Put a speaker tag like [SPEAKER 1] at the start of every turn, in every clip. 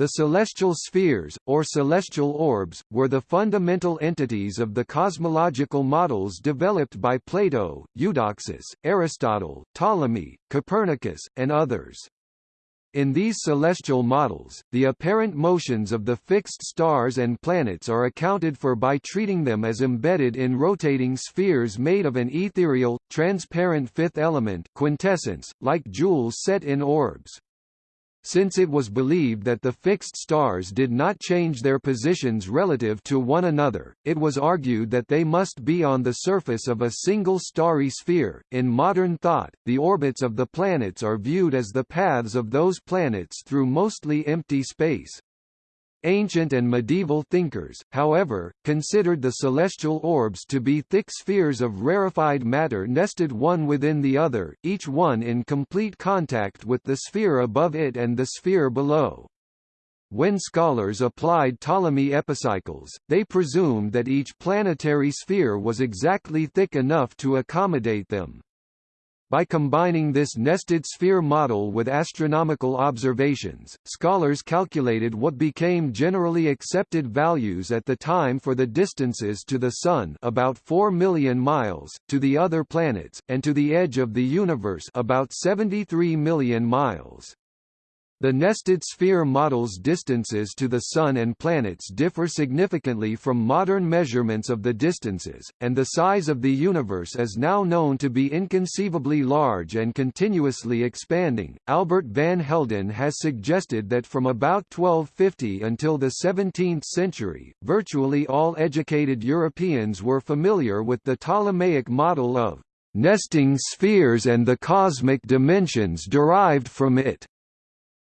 [SPEAKER 1] The celestial spheres, or celestial orbs, were the fundamental entities of the cosmological models developed by Plato, Eudoxus, Aristotle, Ptolemy, Copernicus, and others. In these celestial models, the apparent motions of the fixed stars and planets are accounted for by treating them as embedded in rotating spheres made of an ethereal, transparent fifth element quintessence, like jewels set in orbs. Since it was believed that the fixed stars did not change their positions relative to one another, it was argued that they must be on the surface of a single starry sphere. In modern thought, the orbits of the planets are viewed as the paths of those planets through mostly empty space. Ancient and medieval thinkers, however, considered the celestial orbs to be thick spheres of rarefied matter nested one within the other, each one in complete contact with the sphere above it and the sphere below. When scholars applied Ptolemy epicycles, they presumed that each planetary sphere was exactly thick enough to accommodate them. By combining this nested sphere model with astronomical observations, scholars calculated what became generally accepted values at the time for the distances to the Sun about 4 million miles, to the other planets, and to the edge of the universe about 73 million miles. The nested sphere model's distances to the Sun and planets differ significantly from modern measurements of the distances, and the size of the universe is now known to be inconceivably large and continuously expanding. Albert van Helden has suggested that from about 1250 until the 17th century, virtually all educated Europeans were familiar with the Ptolemaic model of nesting spheres and the cosmic dimensions derived from it.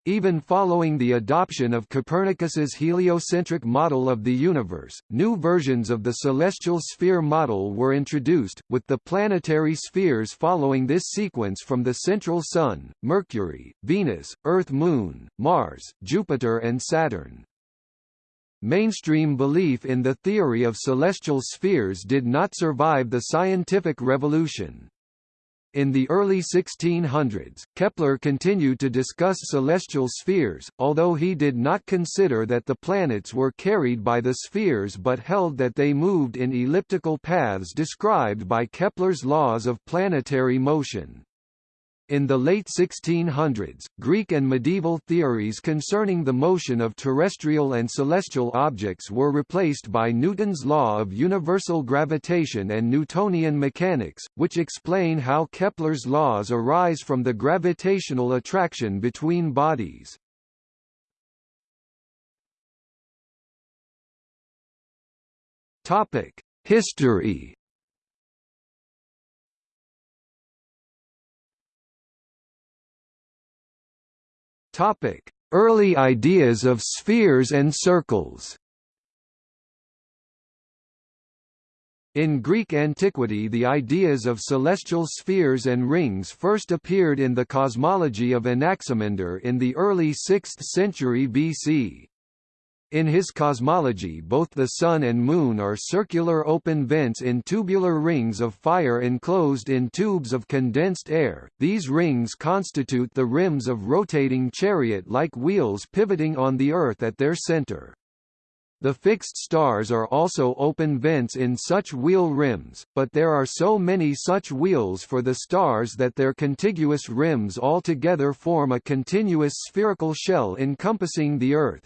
[SPEAKER 1] Even following the adoption of Copernicus's heliocentric model of the universe, new versions of the celestial sphere model were introduced, with the planetary spheres following this sequence from the central Sun, Mercury, Venus, Earth-Moon, Mars, Jupiter and Saturn. Mainstream belief in the theory of celestial spheres did not survive the scientific revolution. In the early 1600s, Kepler continued to discuss celestial spheres, although he did not consider that the planets were carried by the spheres but held that they moved in elliptical paths described by Kepler's laws of planetary motion. In the late 1600s, Greek and medieval theories concerning the motion of terrestrial and celestial objects were replaced by Newton's law of universal gravitation and Newtonian mechanics, which explain how Kepler's laws arise from the gravitational attraction between bodies. History Topic: Early ideas of spheres and circles. In Greek antiquity the ideas of celestial spheres and rings first appeared in the cosmology of Anaximander in the early 6th century BC. In his cosmology both the Sun and Moon are circular open vents in tubular rings of fire enclosed in tubes of condensed air, these rings constitute the rims of rotating chariot-like wheels pivoting on the Earth at their center. The fixed stars are also open vents in such wheel rims, but there are so many such wheels for the stars that their contiguous rims altogether form a continuous spherical shell encompassing the Earth.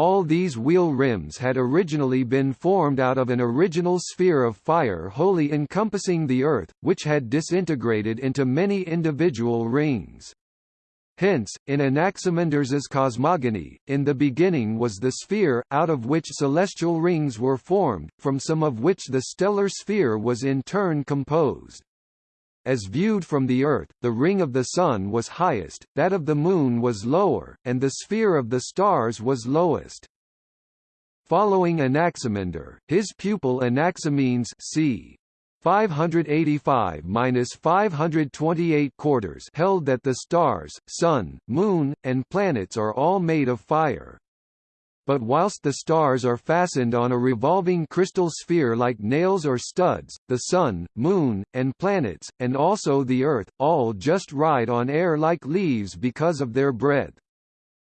[SPEAKER 1] All these wheel rims had originally been formed out of an original sphere of fire wholly encompassing the Earth, which had disintegrated into many individual rings. Hence, in Anaximanders's cosmogony, in the beginning was the sphere, out of which celestial rings were formed, from some of which the stellar sphere was in turn composed. As viewed from the Earth, the ring of the Sun was highest, that of the Moon was lower, and the sphere of the stars was lowest. Following Anaximander, his pupil Anaximenes c. 585–528 quarters held that the stars, Sun, Moon, and planets are all made of fire but whilst the stars are fastened on a revolving crystal sphere like nails or studs, the Sun, Moon, and planets, and also the Earth, all just ride on air like leaves because of their breadth.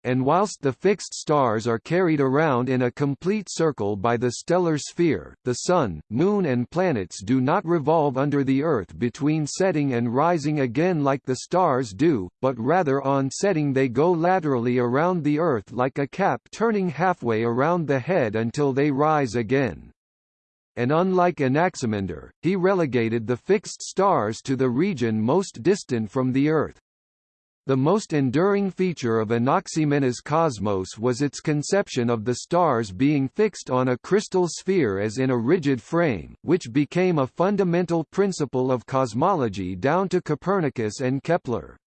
[SPEAKER 1] And whilst the fixed stars are carried around in a complete circle by the stellar sphere, the Sun, Moon and planets do not revolve under the Earth between setting and rising again like the stars do, but rather on setting they go laterally around the Earth like a cap turning halfway around the head until they rise again. And unlike Anaximander, he relegated the fixed stars to the region most distant from the Earth. The most enduring feature of Anaximenes' cosmos was its conception of the stars being fixed on a crystal sphere as in a rigid frame, which became a fundamental principle of cosmology down to Copernicus and Kepler.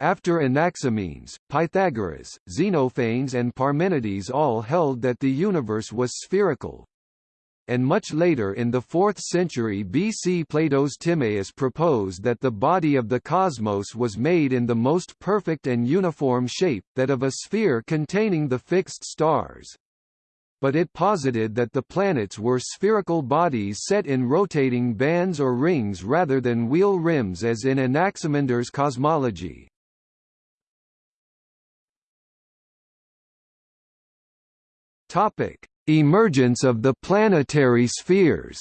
[SPEAKER 1] After Anaximenes, Pythagoras, Xenophanes and Parmenides all held that the universe was spherical, and much later in the 4th century BC Plato's Timaeus proposed that the body of the cosmos was made in the most perfect and uniform shape, that of a sphere containing the fixed stars. But it posited that the planets were spherical bodies set in rotating bands or rings rather than wheel rims as in Anaximander's cosmology. Topic: Emergence of the planetary spheres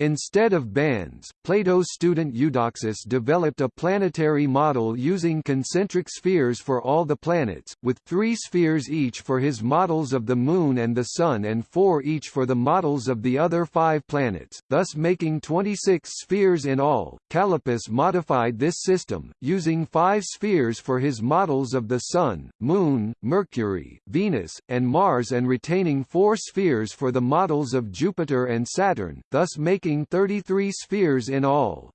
[SPEAKER 1] Instead of bands, Plato's student Eudoxus developed a planetary model using concentric spheres for all the planets, with three spheres each for his models of the Moon and the Sun and four each for the models of the other five planets, thus making 26 spheres in all. Callippus modified this system, using five spheres for his models of the Sun, Moon, Mercury, Venus, and Mars and retaining four spheres for the models of Jupiter and Saturn, thus making 33 spheres in all.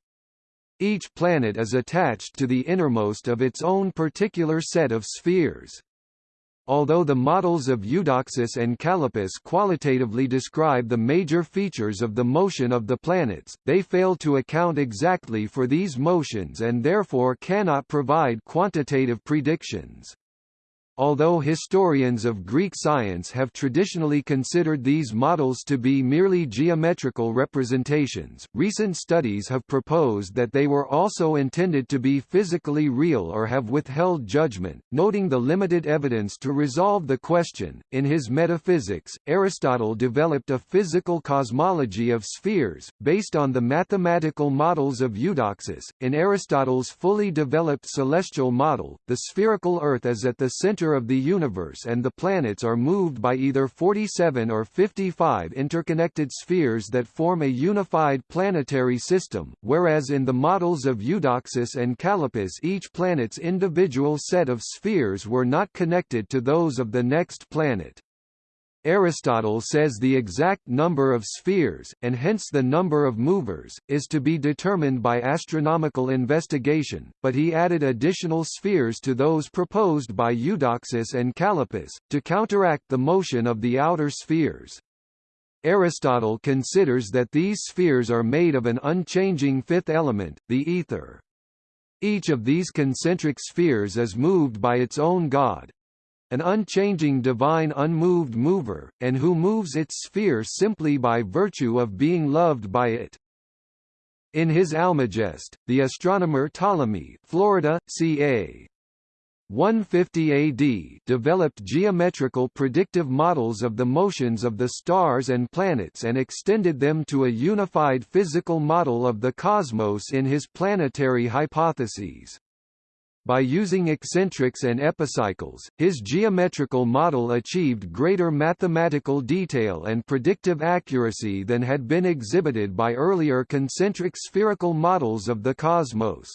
[SPEAKER 1] Each planet is attached to the innermost of its own particular set of spheres. Although the models of Eudoxus and Callippus qualitatively describe the major features of the motion of the planets, they fail to account exactly for these motions and therefore cannot provide quantitative predictions. Although historians of Greek science have traditionally considered these models to be merely geometrical representations, recent studies have proposed that they were also intended to be physically real or have withheld judgment, noting the limited evidence to resolve the question. In his Metaphysics, Aristotle developed a physical cosmology of spheres, based on the mathematical models of Eudoxus. In Aristotle's fully developed celestial model, the spherical Earth is at the center of the universe and the planets are moved by either 47 or 55 interconnected spheres that form a unified planetary system, whereas in the models of Eudoxus and Callippus each planet's individual set of spheres were not connected to those of the next planet. Aristotle says the exact number of spheres, and hence the number of movers, is to be determined by astronomical investigation, but he added additional spheres to those proposed by Eudoxus and Callippus, to counteract the motion of the outer spheres. Aristotle considers that these spheres are made of an unchanging fifth element, the ether. Each of these concentric spheres is moved by its own god, an unchanging divine unmoved mover, and who moves its sphere simply by virtue of being loved by it. In his Almagest, the astronomer Ptolemy Florida, ca. 150 AD developed geometrical predictive models of the motions of the stars and planets and extended them to a unified physical model of the cosmos in his planetary hypotheses. By using eccentrics and epicycles, his geometrical model achieved greater mathematical detail and predictive accuracy than had been exhibited by earlier concentric spherical models of the cosmos.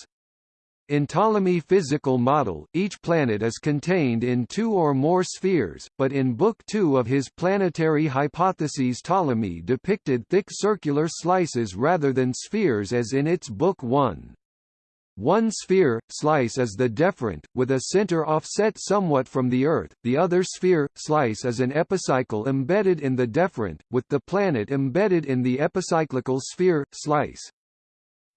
[SPEAKER 1] In Ptolemy's physical model, each planet is contained in two or more spheres, but in Book 2 of his planetary hypotheses Ptolemy depicted thick circular slices rather than spheres as in its Book 1. One sphere, slice is the deferent, with a center offset somewhat from the Earth, the other sphere, slice is an epicycle embedded in the deferent, with the planet embedded in the epicyclical sphere, slice.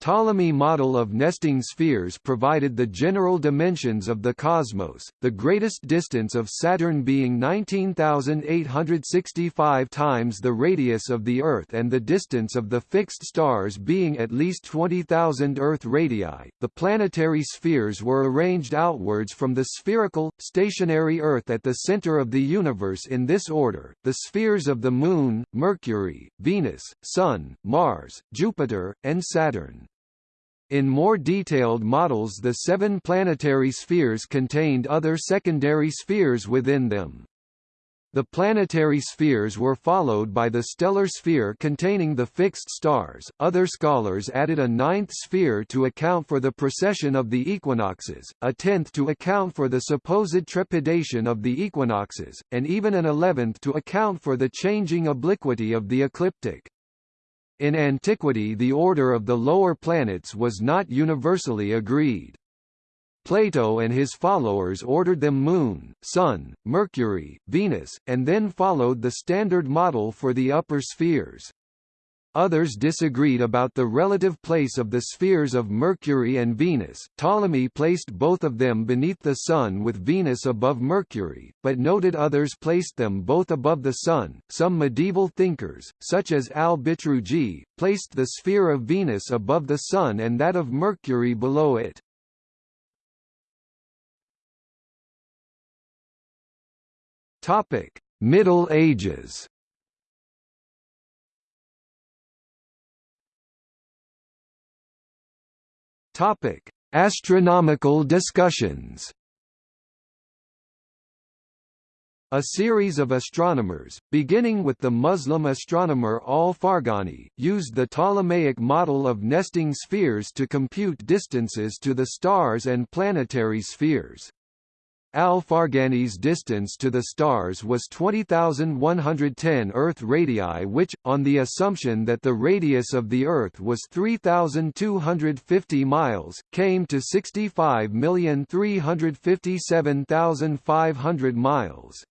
[SPEAKER 1] Ptolemy model of nesting spheres provided the general dimensions of the cosmos, the greatest distance of Saturn being 19,865 times the radius of the Earth and the distance of the fixed stars being at least 20,000 Earth radii. The planetary spheres were arranged outwards from the spherical, stationary Earth at the center of the universe in this order, the spheres of the Moon, Mercury, Venus, Sun, Mars, Jupiter, and Saturn. In more detailed models the seven planetary spheres contained other secondary spheres within them. The planetary spheres were followed by the stellar sphere containing the fixed stars. Other scholars added a ninth sphere to account for the precession of the equinoxes, a tenth to account for the supposed trepidation of the equinoxes, and even an eleventh to account for the changing obliquity of the ecliptic. In antiquity the order of the lower planets was not universally agreed. Plato and his followers ordered them Moon, Sun, Mercury, Venus, and then followed the standard model for the upper spheres. Others disagreed about the relative place of the spheres of Mercury and Venus. Ptolemy placed both of them beneath the Sun with Venus above Mercury, but noted others placed them both above the Sun. Some medieval thinkers, such as al-Bitruji, placed the sphere of Venus above the Sun and that of Mercury below it. Topic: Middle Ages. Topic: Astronomical discussions. A series of astronomers, beginning with the Muslim astronomer al-Farghani, used the Ptolemaic model of nesting spheres to compute distances to the stars and planetary spheres. Al-Farghani's distance to the stars was 20,110 Earth radii which, on the assumption that the radius of the Earth was 3,250 miles, came to 65,357,500 miles.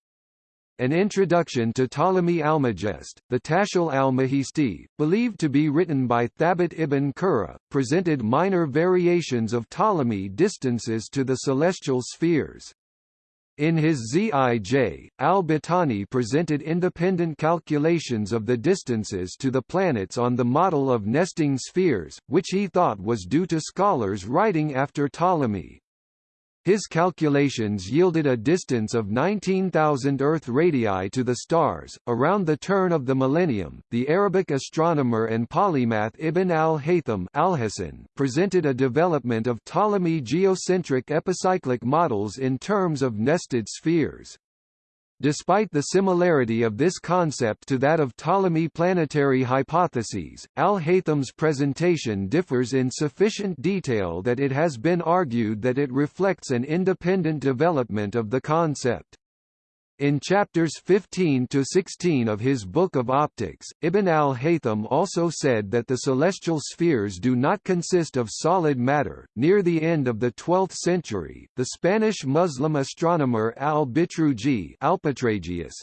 [SPEAKER 1] An introduction to Ptolemy Almagest, the Tashil al-Majisti, believed to be written by Thabit ibn Qurra, presented minor variations of Ptolemy distances to the celestial spheres. In his Zij, al-Battani presented independent calculations of the distances to the planets on the model of nesting spheres, which he thought was due to scholars writing after Ptolemy. His calculations yielded a distance of 19,000 Earth radii to the stars. Around the turn of the millennium, the Arabic astronomer and polymath Ibn al-Haytham presented a development of Ptolemy geocentric epicyclic models in terms of nested spheres. Despite the similarity of this concept to that of Ptolemy planetary hypotheses, Al-Haytham's presentation differs in sufficient detail that it has been argued that it reflects an independent development of the concept. In chapters 15 to 16 of his Book of Optics, Ibn al-Haytham also said that the celestial spheres do not consist of solid matter. Near the end of the 12th century, the Spanish Muslim astronomer al-Bitruji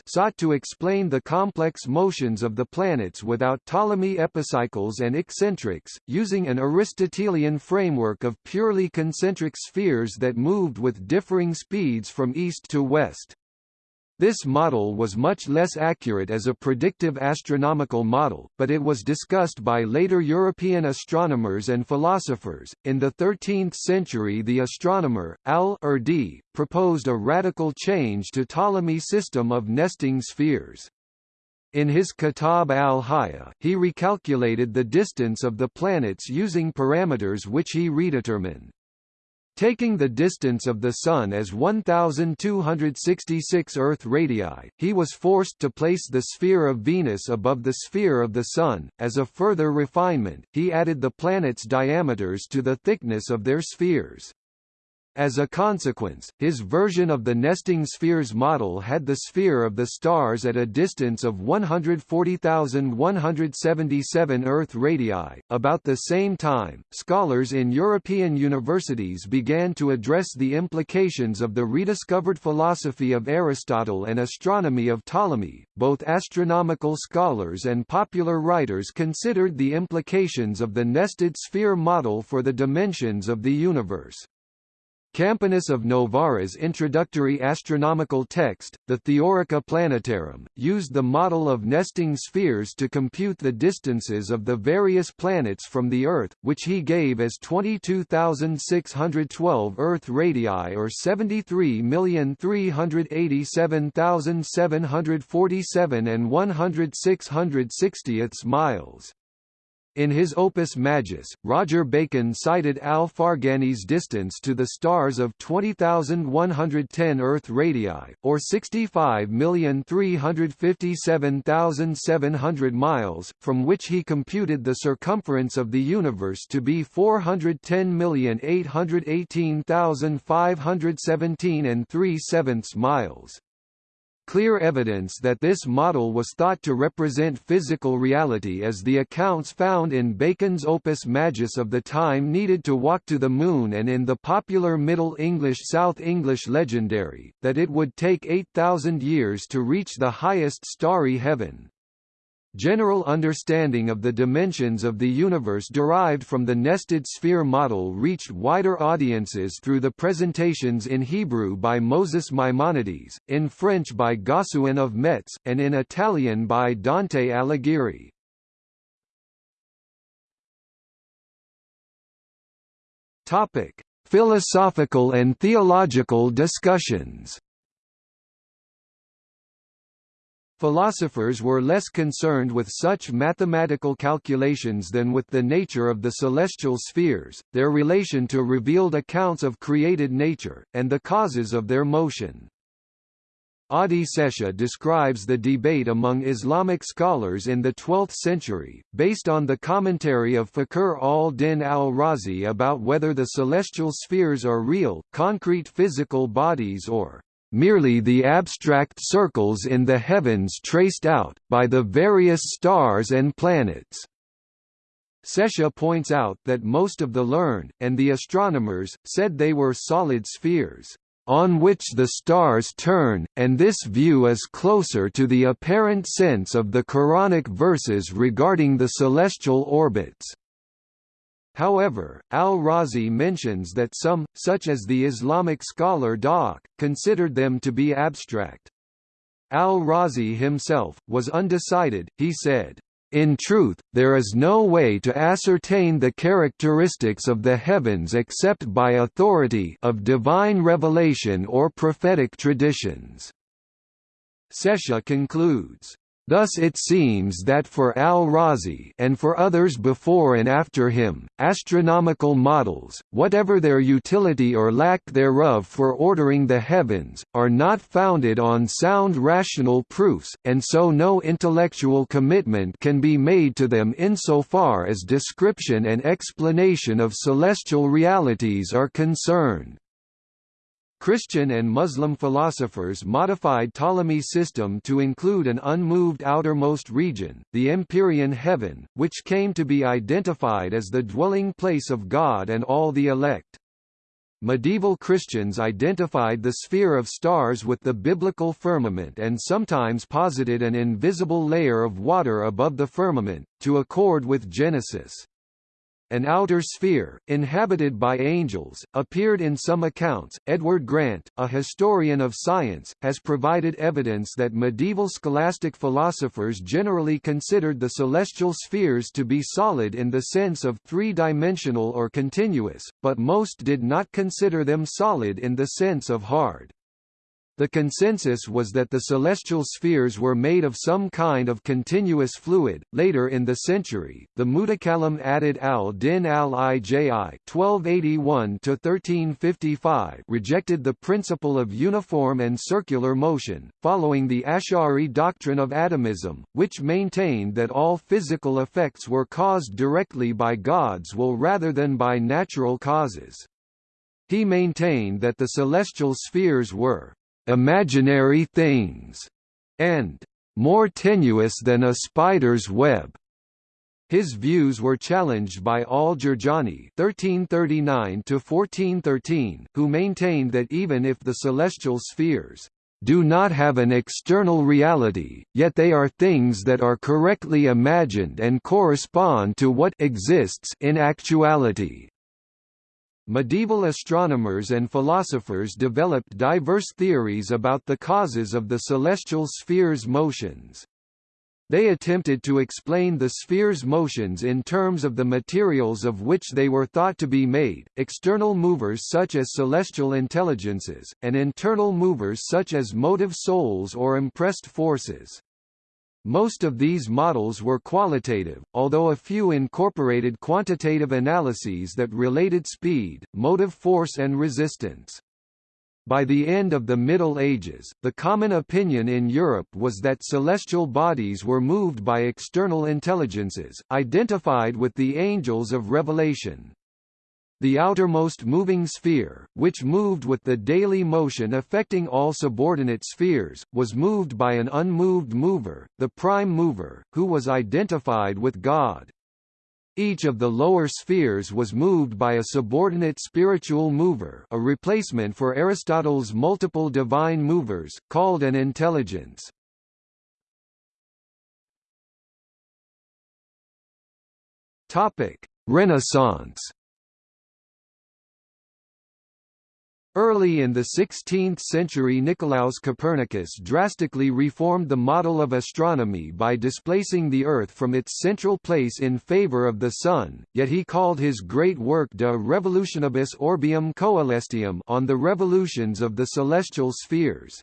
[SPEAKER 1] sought to explain the complex motions of the planets without Ptolemy epicycles and eccentrics, using an Aristotelian framework of purely concentric spheres that moved with differing speeds from east to west. This model was much less accurate as a predictive astronomical model, but it was discussed by later European astronomers and philosophers. In the 13th century, the astronomer Al-Urdi proposed a radical change to Ptolemy's system of nesting spheres. In his Kitab al-Haya, he recalculated the distance of the planets using parameters which he redetermined. Taking the distance of the Sun as 1,266 Earth radii, he was forced to place the sphere of Venus above the sphere of the Sun. As a further refinement, he added the planets' diameters to the thickness of their spheres. As a consequence, his version of the nesting spheres model had the sphere of the stars at a distance of 140,177 Earth radii. About the same time, scholars in European universities began to address the implications of the rediscovered philosophy of Aristotle and astronomy of Ptolemy. Both astronomical scholars and popular writers considered the implications of the nested sphere model for the dimensions of the universe. Campanus of Novara's introductory astronomical text, the Theorica Planetarum, used the model of nesting spheres to compute the distances of the various planets from the Earth, which he gave as 22,612 Earth radii or 73,387,747 and 106 miles. In his Opus Majus, Roger Bacon cited Al-Farghani's distance to the stars of 20,110 Earth radii, or 65,357,700 miles, from which he computed the circumference of the universe to be 410,818,517 and 3 sevenths miles. Clear evidence that this model was thought to represent physical reality as the accounts found in Bacon's Opus Majus of the time needed to walk to the Moon and in the popular Middle English South English legendary, that it would take 8,000 years to reach the highest starry heaven. General understanding of the dimensions of the universe derived from the nested sphere model reached wider audiences through the presentations in Hebrew by Moses Maimonides, in French by Gossuin of Metz, and in Italian by Dante Alighieri. Topic: Philosophical and theological discussions. Philosophers were less concerned with such mathematical calculations than with the nature of the celestial spheres, their relation to revealed accounts of created nature, and the causes of their motion. Adi Setia describes the debate among Islamic scholars in the 12th century, based on the commentary of Fakhr al-Din al-Razi about whether the celestial spheres are real, concrete physical bodies or merely the abstract circles in the heavens traced out, by the various stars and planets. Setia points out that most of the learned, and the astronomers, said they were solid spheres, on which the stars turn, and this view is closer to the apparent sense of the Quranic verses regarding the celestial orbits. However, al-Razi mentions that some, such as the Islamic scholar Dahak, considered them to be abstract. Al-Razi himself, was undecided, he said, in truth, there is no way to ascertain the characteristics of the heavens except by authority of divine revelation or prophetic traditions. Setia concludes, Thus it seems that for al-Razi and for others before and after him, astronomical models, whatever their utility or lack thereof for ordering the heavens, are not founded on sound rational proofs, and so no intellectual commitment can be made to them insofar as description and explanation of celestial realities are concerned. Christian and Muslim philosophers modified Ptolemy's system to include an unmoved outermost region, the empyrean heaven, which came to be identified as the dwelling place of God and all the elect. Medieval Christians identified the sphere of stars with the biblical firmament and sometimes posited an invisible layer of water above the firmament, to accord with Genesis an outer sphere, inhabited by angels, appeared in some accounts. Edward Grant, a historian of science, has provided evidence that medieval scholastic philosophers generally considered the celestial spheres to be solid in the sense of three-dimensional or continuous, but most did not consider them solid in the sense of hard. The consensus was that the celestial spheres were made of some kind of continuous fluid. Later in the century, the Mutakallim Adud al-Din al-Iji (1281–1355) rejected the principle of uniform and circular motion, following the Ash'ari doctrine of atomism, which maintained that all physical effects were caused directly by God's will rather than by natural causes. He maintained that the celestial spheres were imaginary things and more tenuous than a spider's web. His views were challenged by al-Jurjani (1339–1413), who maintained that even if the celestial spheres do not have an external reality, yet they are things that are correctly imagined and correspond to what exists in actuality. Medieval astronomers and philosophers developed diverse theories about the causes of the celestial sphere's motions. They attempted to explain the sphere's motions in terms of the materials of which they were thought to be made, external movers such as celestial intelligences, and internal movers such as motive souls or impressed forces. Most of these models were qualitative, although a few incorporated quantitative analyses that related speed, motive force and resistance. By the end of the Middle Ages, the common opinion in Europe was that celestial bodies were moved by external intelligences, identified with the angels of Revelation. The outermost moving sphere, which moved with the daily motion affecting all subordinate spheres, was moved by an unmoved mover, the prime mover, who was identified with God. Each of the lower spheres was moved by a subordinate spiritual mover a replacement for Aristotle's multiple divine movers, called an intelligence. Renaissance Early in the 16th century Nicolaus Copernicus drastically reformed the model of astronomy by displacing the Earth from its central place in favor of the Sun, yet he called his great work De Revolutionibus Orbium Coelestium on the revolutions of the celestial spheres.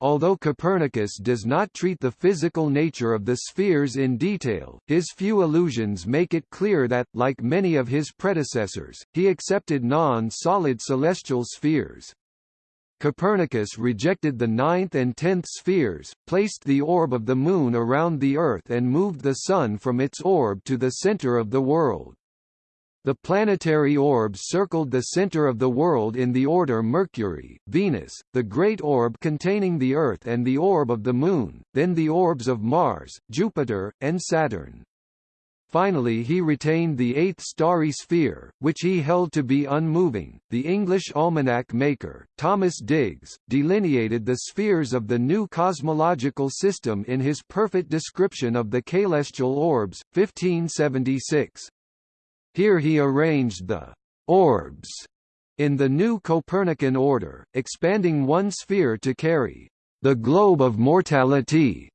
[SPEAKER 1] Although Copernicus does not treat the physical nature of the spheres in detail, his few allusions make it clear that, like many of his predecessors, he accepted non-solid celestial spheres. Copernicus rejected the ninth and tenth spheres, placed the orb of the Moon around the Earth and moved the Sun from its orb to the center of the world. The planetary orbs circled the center of the world in the order Mercury, Venus, the great orb containing the Earth and the orb of the Moon, then the orbs of Mars, Jupiter, and Saturn. Finally he retained the eighth starry sphere, which he held to be unmoving. The English almanac maker, Thomas Digges, delineated the spheres of the new cosmological system in his perfect description of the celestial orbs, 1576. Here he arranged the orbs in the new Copernican order, expanding one sphere to carry the globe of mortality,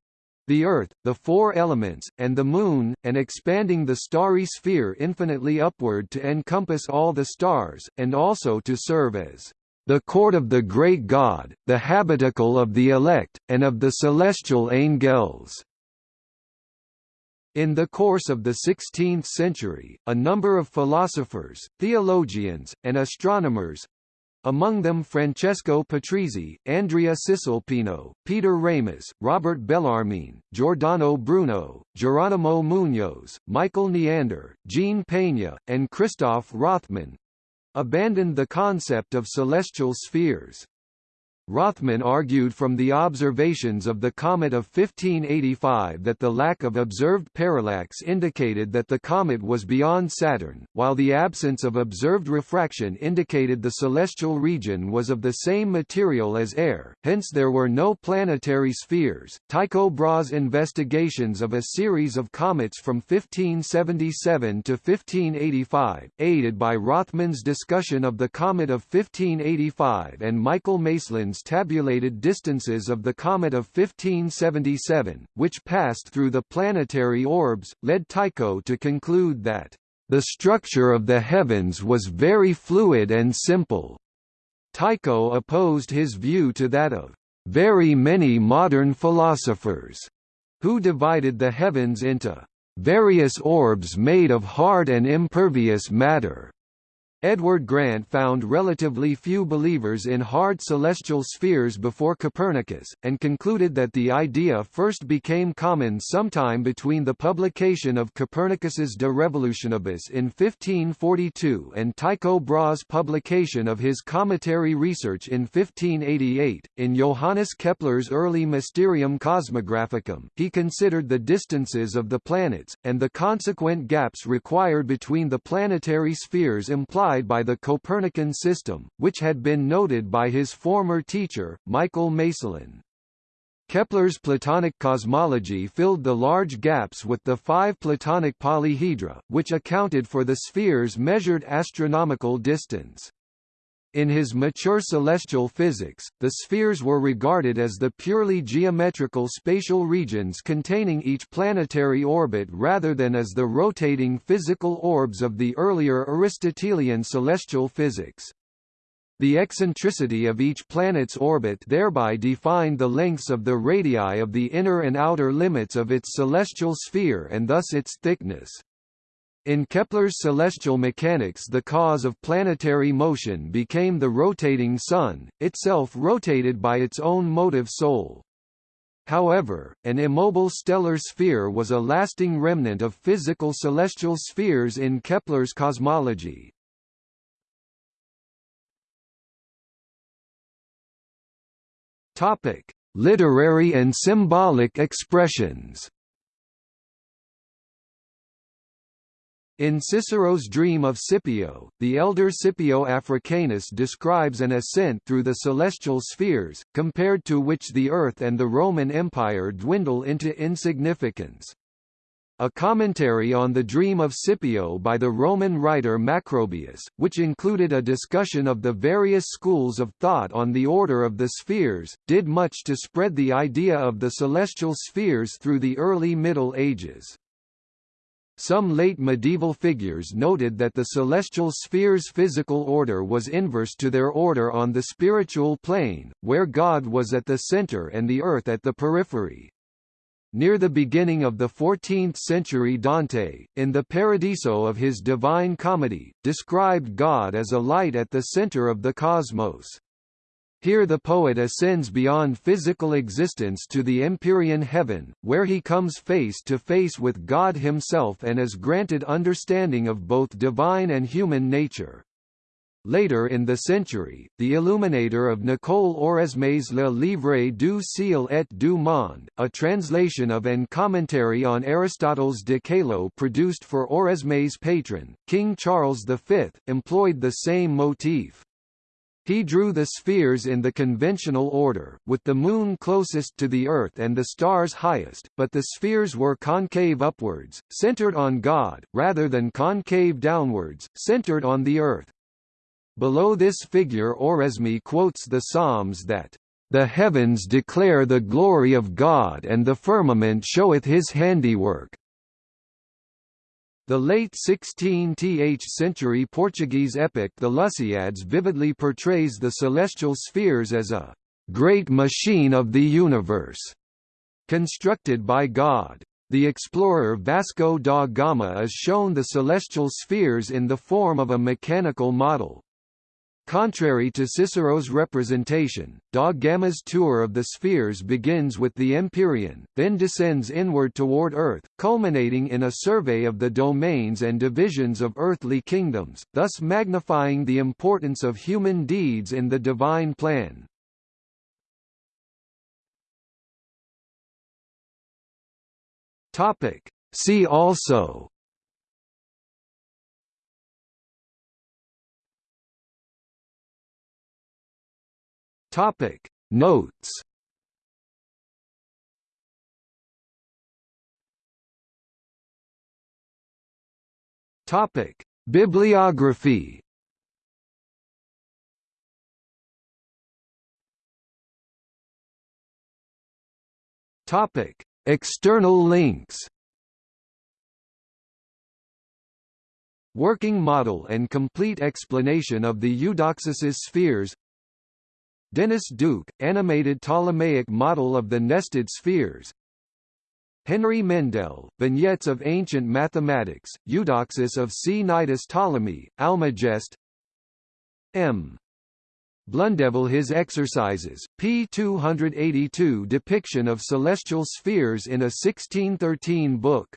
[SPEAKER 1] the Earth, the four elements, and the Moon, and expanding the starry sphere infinitely upward to encompass all the stars, and also to serve as the court of the great God, the habitacle of the elect, and of the celestial angels. In the course of the 16th century, a number of philosophers, theologians, and astronomers among them Francesco Patrizzi, Andrea Cisalpino, Peter Ramus, Robert Bellarmine, Giordano Bruno, Geronimo Munoz, Michael Neander, Jean Peña, and Christoph Rothmann abandoned the concept of celestial spheres. Rothmann argued from the observations of the comet of 1585 that the lack of observed parallax indicated that the comet was beyond Saturn, while the absence of observed refraction indicated the celestial region was of the same material as air, hence there were no planetary spheres. Tycho Brahe's investigations of a series of comets from 1577 to 1585, aided by Rothmann's discussion of the comet of 1585 and Michael Tabulated distances of the comet of 1577, which passed through the planetary orbs, led Tycho to conclude that the structure of the heavens was very fluid and simple. Tycho opposed his view to that of very many modern philosophers, who divided the heavens into various orbs made of hard and impervious matter. Edward Grant found relatively few believers in hard celestial spheres before Copernicus, and concluded that the idea first became common sometime between the publication of Copernicus's De Revolutionibus in 1542 and Tycho Brahe's publication of his cometary research in 1588. In Johannes Kepler's early Mysterium Cosmographicum, he considered the distances of the planets, and the consequent gaps required between the planetary spheres implied by the Copernican system, which had been noted by his former teacher, Michael Maestlin. Kepler's Platonic cosmology filled the large gaps with the five Platonic polyhedra, which accounted for the sphere's measured astronomical distance. In his mature celestial physics, the spheres were regarded as the purely geometrical spatial regions containing each planetary orbit rather than as the rotating physical orbs of the earlier Aristotelian celestial physics. The eccentricity of each planet's orbit thereby defined the lengths of the radii of the inner and outer limits of its celestial sphere and thus its thickness. In Kepler's celestial mechanics the cause of planetary motion became the rotating Sun, itself rotated by its own motive soul. However, an immobile stellar sphere was a lasting remnant of physical celestial spheres in Kepler's cosmology. Literary and symbolic expressions In Cicero's Dream of Scipio, the elder Scipio Africanus describes an ascent through the celestial spheres, compared to which the Earth and the Roman Empire dwindle into insignificance. A commentary on the Dream of Scipio by the Roman writer Macrobius, which included a discussion of the various schools of thought on the order of the spheres, did much to spread the idea of the celestial spheres through the early Middle Ages. Some late medieval figures noted that the celestial spheres' physical order was inverse to their order on the spiritual plane, where God was at the center and the earth at the periphery. Near the beginning of the 14th century Dante, in the Paradiso of his Divine Comedy, described God as a light at the center of the cosmos. Here the poet ascends beyond physical existence to the Empyrean heaven, where he comes face to face with God himself and is granted understanding of both divine and human nature. Later in the century, the illuminator of Nicole Oresme's Le Livre du Ciel et du Monde, a translation of and commentary on Aristotle's De Caelo produced for Oresme's patron, King Charles V, employed the same motif. He drew the spheres in the conventional order, with the Moon closest to the Earth and the stars highest, but the spheres were concave upwards, centered on God, rather than concave downwards, centered on the Earth. Below this figure Oresme quotes the Psalms that, "...the heavens declare the glory of God and the firmament showeth his handiwork." The late 16th century Portuguese epic The Lusíads vividly portrays the celestial spheres as a «great machine of the universe» constructed by God. The explorer Vasco da Gama is shown the celestial spheres in the form of a mechanical model. Contrary to Cicero's representation, da Gama's tour of the spheres begins with the Empyrean, then descends inward toward Earth, culminating in a survey of the domains and divisions of earthly kingdoms, thus magnifying the importance of human deeds in the divine plan. See also Topic. Notes. Topic. Bibliography. Topic. External links. Working model and complete explanation of the Eudoxus's spheres Dennis Duke, animated Ptolemaic model of the nested spheres Henry Mendel, Vignettes of Ancient Mathematics, Eudoxus of C. Nidus Ptolemy, Almagest M. Blundeville His Exercises, p. 282 depiction of celestial spheres in a 1613 book.